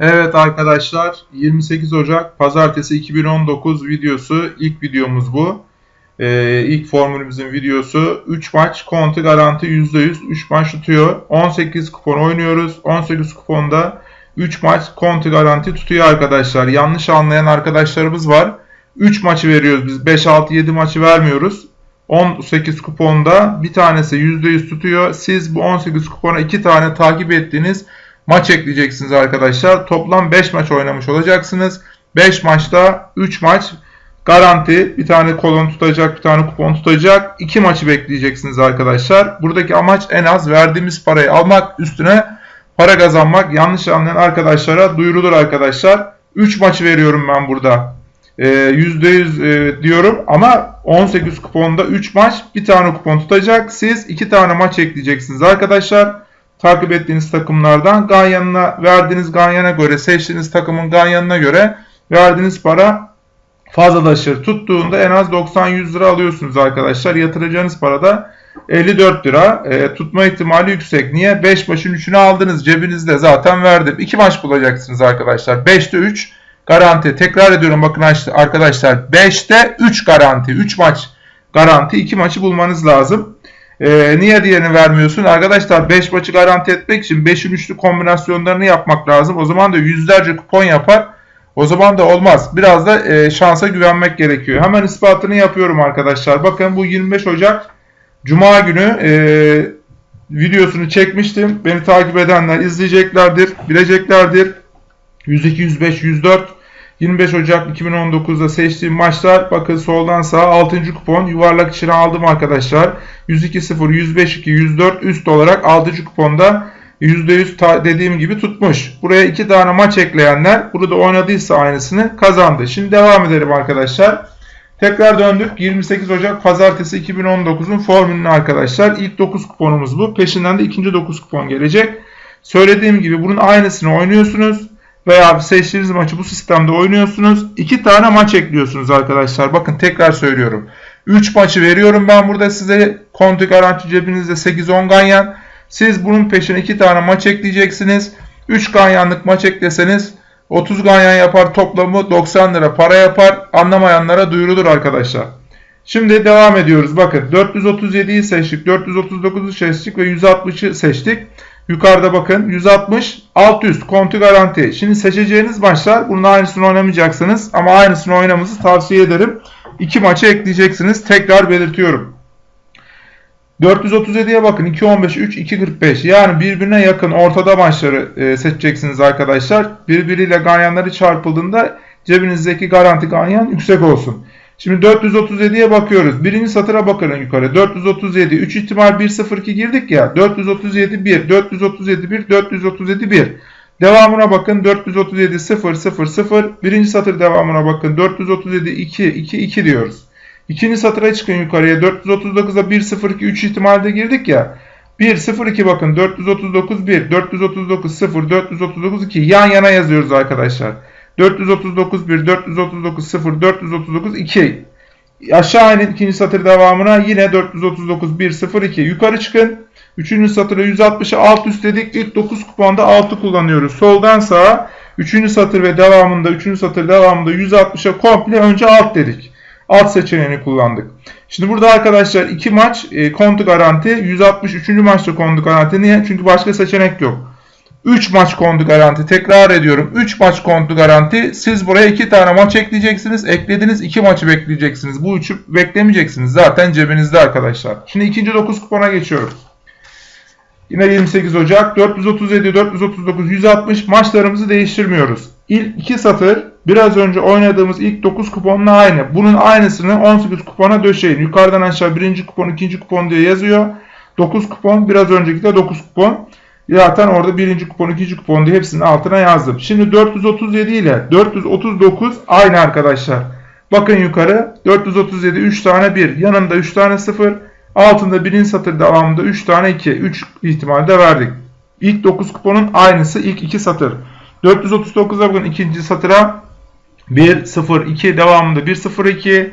Evet arkadaşlar 28 Ocak Pazartesi 2019 videosu ilk videomuz bu. Ee, ilk formülümüzün videosu 3 maç konti garanti %100 3 maç tutuyor. 18 kupon oynuyoruz. 18 kuponda 3 maç konti garanti tutuyor arkadaşlar. Yanlış anlayan arkadaşlarımız var. 3 maçı veriyoruz biz 5 6 7 maçı vermiyoruz. 18 kuponda bir tanesi %100 tutuyor. Siz bu 18 kupona 2 tane takip ettiğiniz maç ekleyeceksiniz arkadaşlar. Toplam 5 maç oynamış olacaksınız. 5 maçta 3 maç garanti. Bir tane kolon tutacak, bir tane kupon tutacak. 2 maçı bekleyeceksiniz arkadaşlar. Buradaki amaç en az verdiğimiz parayı almak, üstüne para kazanmak. Yanlış anlayan arkadaşlara duyurulur arkadaşlar. 3 maçı veriyorum ben burada. %100 e, diyorum ama 18 kuponda 3 maç bir tane kupon tutacak. Siz 2 tane maç ekleyeceksiniz arkadaşlar takip ettiğiniz takımlardan ganyanına verdiğiniz ganyana göre seçtiğiniz takımın ganyanına göre verdiğiniz para fazlalaşır. Tuttuğunda en az 90-100 lira alıyorsunuz arkadaşlar. Yatıracağınız para da 54 lira. E, tutma ihtimali yüksek. Niye? 5 maçın 3'ünü aldınız. Cebinizde zaten verdim. 2 maç bulacaksınız arkadaşlar. 5'te 3 garanti. Tekrar ediyorum bakın arkadaşlar. 5'te 3 garanti. 3 maç garanti. 2 maçı bulmanız lazım. Ee, niye diğerini vermiyorsun? Arkadaşlar 5 maçı garanti etmek için 5'in üçlü kombinasyonlarını yapmak lazım. O zaman da yüzlerce kupon yapar. O zaman da olmaz. Biraz da e, şansa güvenmek gerekiyor. Hemen ispatını yapıyorum arkadaşlar. Bakın bu 25 Ocak Cuma günü e, videosunu çekmiştim. Beni takip edenler izleyeceklerdir, bileceklerdir. 102, 105, 104 25 Ocak 2019'da seçtiğim maçlar bakın soldan sağa 6. kupon yuvarlak içine aldım arkadaşlar. 102-0, 105-2, 104 üst olarak 6. kuponda %100 dediğim gibi tutmuş. Buraya 2 tane maç ekleyenler burada oynadıysa aynısını kazandı. Şimdi devam edelim arkadaşlar. Tekrar döndük. 28 Ocak Pazartesi 2019'un formülünü arkadaşlar. İlk 9 kuponumuz bu. Peşinden de ikinci 9 kupon gelecek. Söylediğim gibi bunun aynısını oynuyorsunuz veya seçtiğiniz maçı bu sistemde oynuyorsunuz. 2 tane maç ekliyorsunuz arkadaşlar. Bakın tekrar söylüyorum. 3 maçı veriyorum ben burada size. Konti garanti cebinizde 8-10 ganyan. Siz bunun peşine 2 tane maç ekleyeceksiniz. 3 ganyanlık maç ekleseniz 30 ganyan yapar toplamı 90 lira para yapar. Anlamayanlara duyurulur arkadaşlar. Şimdi devam ediyoruz. Bakın 437'yi seçtik, 439'u seçtik ve 160'ı seçtik. Yukarıda bakın 160 alt üst konti garanti. Şimdi seçeceğiniz maçlar bunun aynısını oynamayacaksınız ama aynısını oynamanızı tavsiye ederim. İki maçı ekleyeceksiniz. Tekrar belirtiyorum. 437'ye bakın 2.15 3 2.45 yani birbirine yakın ortada maçları e, seçeceksiniz arkadaşlar. Birbiriyle ganyanları çarpıldığında cebinizdeki garanti ganyan yüksek olsun. Şimdi 437'ye bakıyoruz. Birinci satıra bakalım yukarı. 437 3 ihtimal 1 0 2 girdik ya. 437 1 437 1 437 1. Devamına bakın 437 0 0 0. Birinci satır devamına bakın 437 2 2 2 diyoruz. İkinci satıra çıkın yukarıya 439'a 1 0 2 3 ihtimalde girdik ya. 1 0 2 bakın 439 1 439 0 439 2 yan yana yazıyoruz arkadaşlar. 439 1, 439 0, 439 2. Aşağı inin ikinci satır devamına yine 439 1, 0, 2. Yukarı çıkın. Üçüncü satıra 160'ı alt üst dedik. İlk 9 kuponda 6 kullanıyoruz. Soldan sağa. Üçüncü satır ve devamında, üçüncü satır devamında 160'a komple önce alt dedik. Alt seçeneğini kullandık. Şimdi burada arkadaşlar iki maç e, kontu garanti. 163. maçta kontu garanti. Niye? Çünkü başka seçenek yok. 3 maç kontu garanti. Tekrar ediyorum. 3 maç kontu garanti. Siz buraya 2 tane maç ekleyeceksiniz. Eklediğiniz 2 maçı bekleyeceksiniz. Bu 3'ü beklemeyeceksiniz. Zaten cebinizde arkadaşlar. Şimdi ikinci 9 kupona geçiyorum. Yine 28 Ocak 437, 439, 160 maçlarımızı değiştirmiyoruz. İlk 2 satır biraz önce oynadığımız ilk 9 kuponla aynı. Bunun aynısını 18 kupona döşeyin. Yukarıdan aşağı birinci kupon, ikinci kupon diye yazıyor. 9 kupon biraz önceki de 9 kupon. Zaten orada birinci kupon, ikinci kupon diye hepsinin altına yazdım. Şimdi 437 ile 439 aynı arkadaşlar. Bakın yukarı 437 3 tane 1 yanında 3 tane 0 altında birinci satır devamında 3 tane 2 3 ihtimalde verdik. İlk 9 kuponun aynısı ilk 2 satır. 439'a bakın ikinci satıra 1 0 2 devamında 1 0 2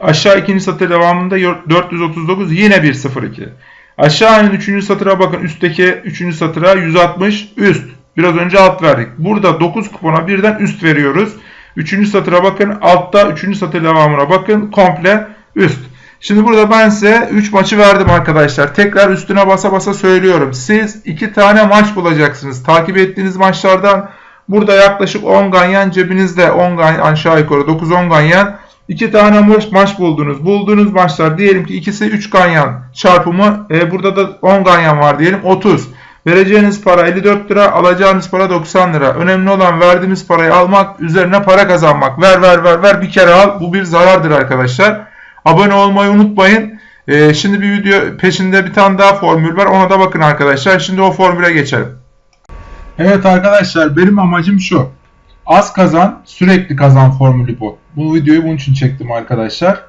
aşağı ikinci satır devamında 439 yine 1 0 2 Aşağı inin 3. satıra bakın. Üstteki 3. satıra 160 üst. Biraz önce alt verdik. Burada 9 kupona birden üst veriyoruz. Üçüncü satıra bakın. Altta üçüncü satır devamına bakın. Komple üst. Şimdi burada ben size 3 maçı verdim arkadaşlar. Tekrar üstüne basa basa söylüyorum. Siz 2 tane maç bulacaksınız. Takip ettiğiniz maçlardan burada yaklaşık 10 ganyan cebinizde 10 ganyan aşağı yukarı 9-10 ganyan 2 tane maç, maç buldunuz. Bulduğunuz maçlar diyelim ki ikisi 3 ganyan çarpımı e, burada da 10 ganyan var diyelim 30. Vereceğiniz para 54 lira, alacağınız para 90 lira. Önemli olan verdiğimiz parayı almak, üzerine para kazanmak. Ver ver ver ver bir kere al. Bu bir zarardır arkadaşlar. Abone olmayı unutmayın. Ee, şimdi bir video peşinde bir tane daha formül var. Ona da bakın arkadaşlar. Şimdi o formüle geçelim. Evet arkadaşlar benim amacım şu. Az kazan, sürekli kazan formülü bu. Bu videoyu bunun için çektim arkadaşlar.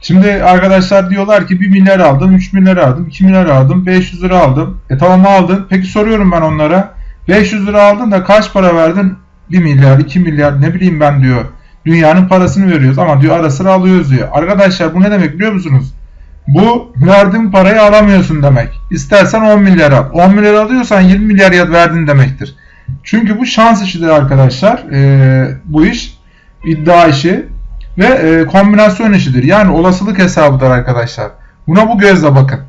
Şimdi arkadaşlar diyorlar ki 1 milyar aldım, 3 milyar aldım, 2 milyar aldım, 500 lira aldım. E tamam aldın. Peki soruyorum ben onlara. 500 lira aldın da kaç para verdin? 1 milyar, 2 milyar ne bileyim ben diyor. Dünyanın parasını veriyoruz ama diyor ara sıra alıyoruz diyor. Arkadaşlar bu ne demek biliyor musunuz? Bu verdiğin parayı alamıyorsun demek. İstersen 10 milyar al. 10 milyar alıyorsan 20 milyar verdin demektir. Çünkü bu şans işidir arkadaşlar. Ee, bu iş iddia işi ve e, kombinasyon işidir. Yani olasılık hesabıdır arkadaşlar. Buna bu gözle bakın.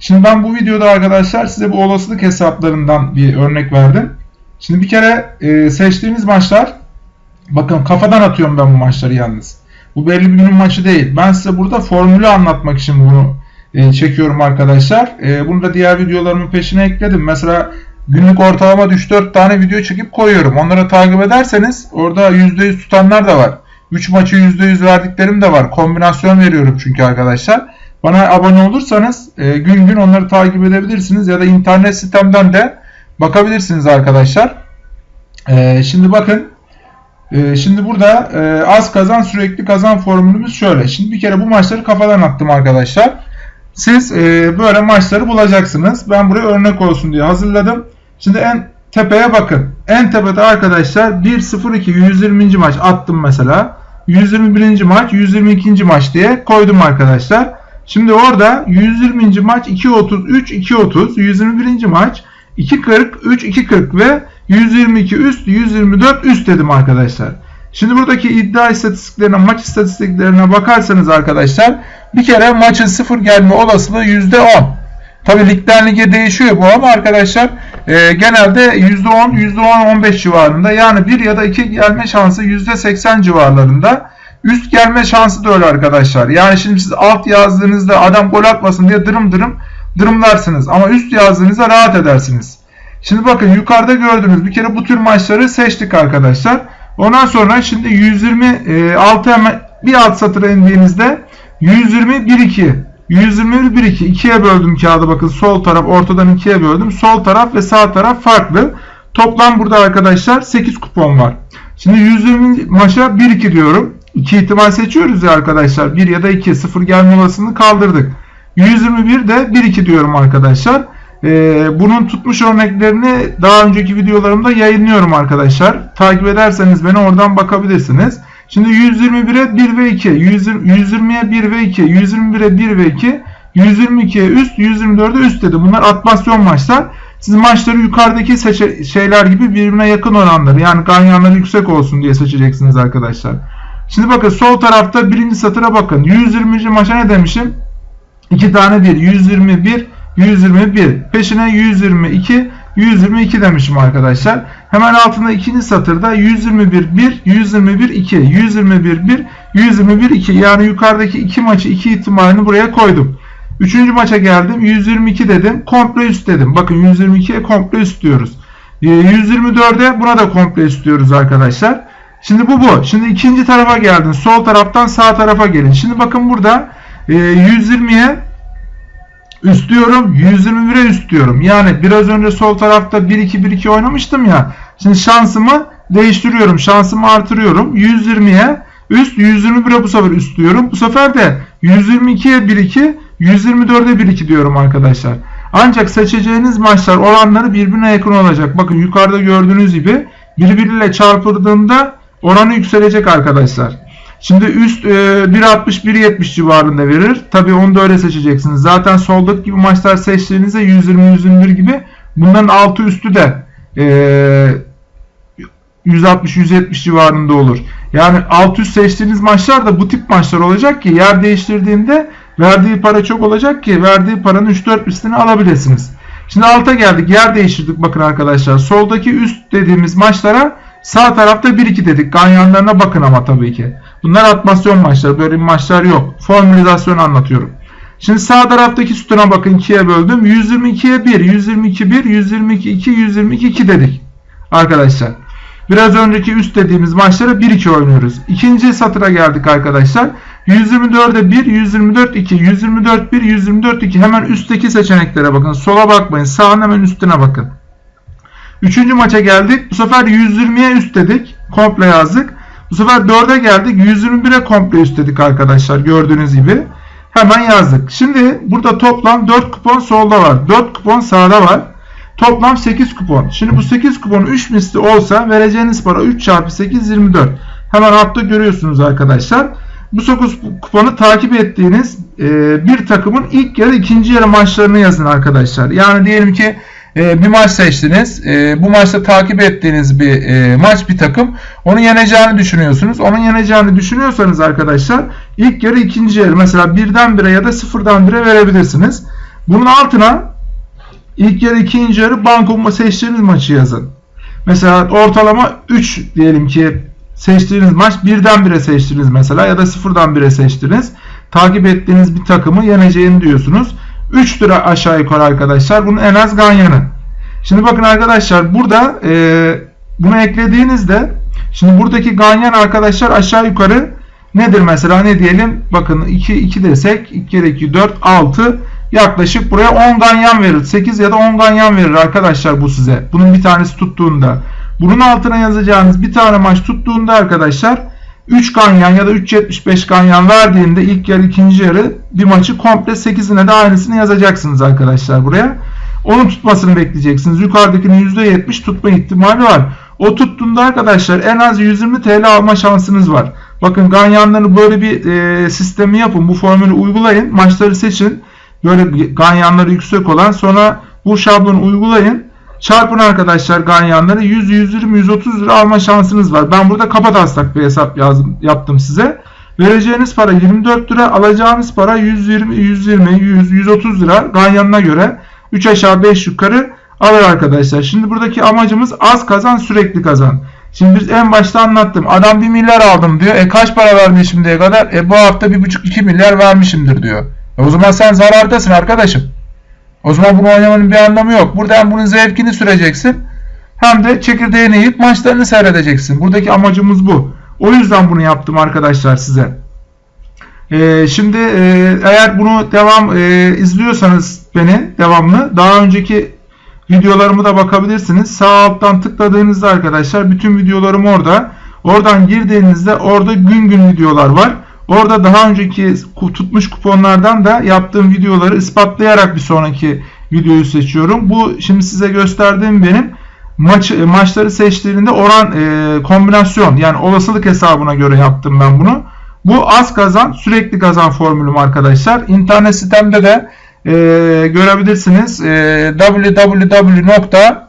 Şimdi ben bu videoda arkadaşlar size bu olasılık hesaplarından bir örnek verdim. Şimdi bir kere e, seçtiğiniz maçlar bakın kafadan atıyorum ben bu maçları yalnız. Bu belli bir günün maçı değil. Ben size burada formülü anlatmak için bunu e, çekiyorum arkadaşlar. E, bunu da diğer videolarımın peşine ekledim. Mesela günlük ortalama 3-4 tane video çekip koyuyorum. Onları takip ederseniz orada %100 tutanlar da var. 3 maçı %100 verdiklerim de var. Kombinasyon veriyorum çünkü arkadaşlar. Bana abone olursanız e, gün gün onları takip edebilirsiniz ya da internet sitemden de bakabilirsiniz arkadaşlar. E, şimdi bakın e, şimdi burada e, az kazan sürekli kazan formülümüz şöyle. Şimdi bir kere bu maçları kafadan attım arkadaşlar. Siz e, böyle maçları bulacaksınız. Ben buraya örnek olsun diye hazırladım. Şimdi en tepeye bakın. En tepede arkadaşlar 1-0-2 120. maç attım mesela. 121. maç 122. maç diye koydum arkadaşlar. Şimdi orada 120. maç 2.33 2.30 121. maç 2.40 3 2.40 ve 122 üst 124 üst dedim arkadaşlar. Şimdi buradaki iddia istatistiklerine maç istatistiklerine bakarsanız arkadaşlar bir kere maçın sıfır gelme olasılığı %10. Tabi ligden lige değişiyor bu ama arkadaşlar e, genelde %10, %10-15 civarında yani 1 ya da 2 gelme şansı %80 civarlarında. Üst gelme şansı da öyle arkadaşlar. Yani şimdi siz alt yazdığınızda adam gol atmasın diye dırım dırım dırımlarsınız. Ama üst yazdığınızda rahat edersiniz. Şimdi bakın yukarıda gördüğünüz bir kere bu tür maçları seçtik arkadaşlar. Ondan sonra şimdi 126 hemen bir alt satıra indiğinizde 120 1 2 121 1 2 ikiye böldüm kağıdı bakın sol taraf ortadan ikiye böldüm. Sol taraf ve sağ taraf farklı. Toplam burada arkadaşlar 8 kupon var. Şimdi 120 maça 1 2 diyorum. 2 ihtimal seçiyoruz ya arkadaşlar. 1 ya da 2 0 gelme olasılığını kaldırdık. 121 de 1 2 diyorum arkadaşlar. Ee, bunun tutmuş örneklerini daha önceki videolarımda yayınlıyorum arkadaşlar. Takip ederseniz beni oradan bakabilirsiniz. Şimdi 121'e 1 ve 2, 120'ye 1 ve 2, 121'e 1 ve 2, 122'ye üst, 124'e üst dedi. Bunlar atmasyon maçlar. Siz maçları yukarıdaki şeyler gibi birbirine yakın oranları yani ganyanları yüksek olsun diye seçeceksiniz arkadaşlar. Şimdi bakın sol tarafta birinci satıra bakın. 120. maça ne demişim? 2 tane 1. 121, 121. Peşine 122, 122 demişim arkadaşlar. Hemen altında ikinci satırda 121 1, 121 2, 121 1, 121 2. Yani yukarıdaki iki maçı iki ihtimalini buraya koydum. Üçüncü maça geldim. 122 dedim. Komple üst dedim. Bakın 122'ye komple üst diyoruz. 124'e ee, buna da komple üst diyoruz arkadaşlar. Şimdi bu bu. Şimdi ikinci tarafa geldin. Sol taraftan sağ tarafa gelin. Şimdi bakın burada 120'ye üst diyorum. 121'e üst diyorum. Yani biraz önce sol tarafta 1-2-1-2 oynamıştım ya. Şimdi şansımı değiştiriyorum. Şansımı artırıyorum. 120'ye üst 121'e bu sefer üst diyorum. Bu sefer de 122'ye 1-2 124'e 1-2 diyorum arkadaşlar. Ancak seçeceğiniz maçlar oranları birbirine yakın olacak. Bakın yukarıda gördüğünüz gibi birbiriyle çarpıldığında oranı yükselecek arkadaşlar. Şimdi üst e, 1.60-1.70 civarında verir. Tabi onu da öyle seçeceksiniz. Zaten soldaki gibi maçlar seçtiğinizde 120-121 gibi bunların altı üstü de Ee, 160-170 civarında olur. Yani alt üst seçtiğiniz maçlar da bu tip maçlar olacak ki yer değiştirdiğinde verdiği para çok olacak ki verdiği paranın 3-4 üstünü alabilirsiniz. Şimdi alta geldik. Yer değiştirdik bakın arkadaşlar. Soldaki üst dediğimiz maçlara sağ tarafta 1-2 dedik. Ganyanlarına bakın ama tabii ki. Bunlar atmasyon maçları. Böyle maçlar yok. Formülizasyon anlatıyorum. Şimdi sağ taraftaki sütuna bakın 2'ye böldüm. 122'ye 1, 122 1, 122 2, 122 2 dedik. Arkadaşlar. Biraz önceki üst dediğimiz maçlara 1-2 oynuyoruz. İkinci satıra geldik arkadaşlar. 124'e 1, 124 2, 124 1, 124 2. Hemen üstteki seçeneklere bakın. Sola bakmayın. Sağın hemen üstüne bakın. Üçüncü maça geldik. Bu sefer 120'ye üst dedik. Komple yazdık. Bu sefer 4'e geldik. 121'e komple üst dedik arkadaşlar. Gördüğünüz gibi. Hemen yazdık. Şimdi burada toplam 4 kupon solda var. 4 kupon sağda var. Toplam 8 kupon. Şimdi bu 8 kupon 3 misli olsa vereceğiniz para 3 çarpı 8 24. Hemen altta görüyorsunuz arkadaşlar. Bu 9 kuponu takip ettiğiniz e, bir takımın ilk yarı ikinci yarı maçlarını yazın arkadaşlar. Yani diyelim ki e, bir maç seçtiniz. E, bu maçta takip ettiğiniz bir e, maç bir takım. Onu yeneceğini düşünüyorsunuz. Onun yeneceğini düşünüyorsanız arkadaşlar ilk yarı ikinci yarı mesela birden bire ya da sıfırdan bire verebilirsiniz. Bunun altına ilk yarı ikinci yarı banko seçtiğiniz maçı yazın. Mesela ortalama 3 diyelim ki seçtiğiniz maç birden bire seçtiniz mesela ya da sıfırdan bire seçtiniz. Takip ettiğiniz bir takımı yeneceğini diyorsunuz. 3 lira aşağı yukarı arkadaşlar. Bunun en az ganyanı. Şimdi bakın arkadaşlar burada e, bunu eklediğinizde şimdi buradaki ganyan arkadaşlar aşağı yukarı nedir mesela ne diyelim bakın 2 2 desek 2 kere 2 4 6 yaklaşık buraya 10 ganyan verir. 8 ya da 10 ganyan verir arkadaşlar bu size. Bunun bir tanesi tuttuğunda. Bunun altına yazacağınız bir tane maç tuttuğunda arkadaşlar 3 ganyan ya da 3.75 ganyan verdiğinde ilk yarı ikinci yarı bir maçı komple 8'ine de aynısını yazacaksınız arkadaşlar buraya. Onun tutmasını bekleyeceksiniz. Yukarıdakinin %70 tutma ihtimali var. O tuttuğunda arkadaşlar en az 120 TL alma şansınız var. Bakın ganyanları böyle bir e, sistemi yapın. Bu formülü uygulayın. Maçları seçin. Böyle ganyanları yüksek olan sonra bu şablonu uygulayın. Çarpın arkadaşlar ganyanları 100, 120, 130 lira alma şansınız var. Ben burada kapa taslak bir hesap yazdım, yaptım size. Vereceğiniz para 24 lira, alacağınız para 120, 120, 100, 130 lira ganyanına göre 3 aşağı 5 yukarı alır arkadaşlar. Şimdi buradaki amacımız az kazan sürekli kazan. Şimdi biz en başta anlattım. Adam 1 milyar aldım diyor. E kaç para verdi şimdiye kadar? E bu hafta 1,5-2 milyar vermişimdir diyor. E o zaman sen zarardasın arkadaşım. O zaman bunu oynamanın bir anlamı yok. Burada hem bunun zevkini süreceksin hem de çekirdeğini yiyip maçlarını seyredeceksin. Buradaki amacımız bu. O yüzden bunu yaptım arkadaşlar size. Ee, şimdi e, eğer bunu devam e, izliyorsanız beni devamlı daha önceki videolarımı da bakabilirsiniz. Sağ alttan tıkladığınızda arkadaşlar bütün videolarım orada. Oradan girdiğinizde orada gün gün videolar var. Orada daha önceki tutmuş kuponlardan da yaptığım videoları ispatlayarak bir sonraki videoyu seçiyorum. Bu şimdi size gösterdiğim benim maç maçları seçtiğinde oran e, kombinasyon yani olasılık hesabına göre yaptım ben bunu. Bu az kazan sürekli kazan formülüm arkadaşlar. İnternet sitemde de e, görebilirsiniz. E, www.iddia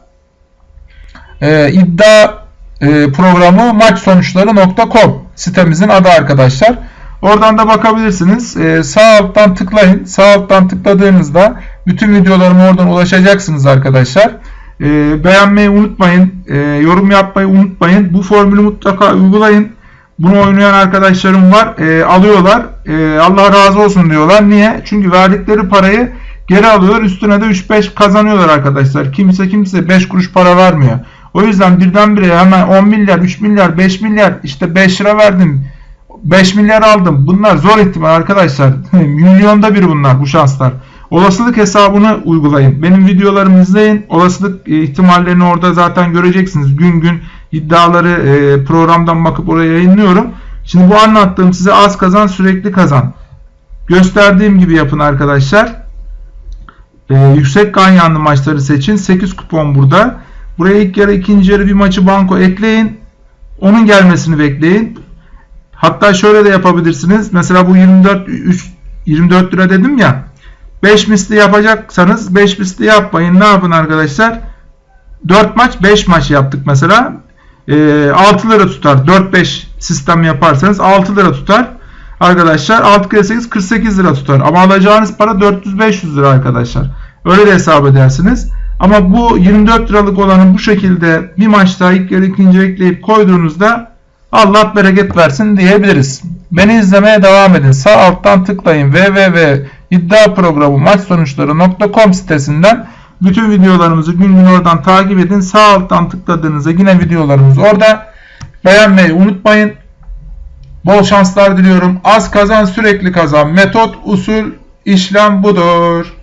e, sitemizin adı arkadaşlar. Oradan da bakabilirsiniz. Ee, sağ alttan tıklayın. Sağ alttan tıkladığınızda bütün videolarıma oradan ulaşacaksınız arkadaşlar. Ee, beğenmeyi unutmayın. Ee, yorum yapmayı unutmayın. Bu formülü mutlaka uygulayın. Bunu oynayan arkadaşlarım var. Ee, alıyorlar. Ee, Allah razı olsun diyorlar. Niye? Çünkü verdikleri parayı geri alıyorlar. Üstüne de 3-5 kazanıyorlar arkadaşlar. Kimse kimse 5 kuruş para vermiyor. O yüzden birdenbire hemen 10 milyar, 3 milyar, 5 milyar işte 5 lira verdim 5 milyar aldım. Bunlar zor ihtimal arkadaşlar. Milyonda bir bunlar bu şanslar. Olasılık hesabını uygulayın. Benim videolarımı izleyin. Olasılık e, ihtimallerini orada zaten göreceksiniz. Gün gün iddiaları e, programdan bakıp oraya yayınlıyorum. Şimdi bu anlattığım size az kazan sürekli kazan. Gösterdiğim gibi yapın arkadaşlar. Ee, yüksek ganyanlı maçları seçin. 8 kupon burada. Buraya ilk yarı ikinci yarı bir maçı banko ekleyin. Onun gelmesini bekleyin. Hatta şöyle de yapabilirsiniz. Mesela bu 24 3, 24 lira dedim ya. 5 misli yapacaksanız 5 misli yapmayın. Ne yapın arkadaşlar? 4 maç 5 maç yaptık mesela. E, 6 lira tutar. 4-5 sistem yaparsanız 6 lira tutar. Arkadaşlar 6 kere 8 48 lira tutar. Ama alacağınız para 400-500 lira arkadaşlar. Öyle de hesap edersiniz. Ama bu 24 liralık olanı bu şekilde bir maçta ilk yarı ikinci ekleyip koyduğunuzda Allah bereket versin diyebiliriz. Beni izlemeye devam edin. Sağ alttan tıklayın www.iddiaprogramu sitesinden bütün videolarımızı gün gün oradan takip edin. Sağ alttan tıkladığınızda yine videolarımız orada. Beğenmeyi unutmayın. Bol şanslar diliyorum. Az kazan sürekli kazan. Metot, usul, işlem budur.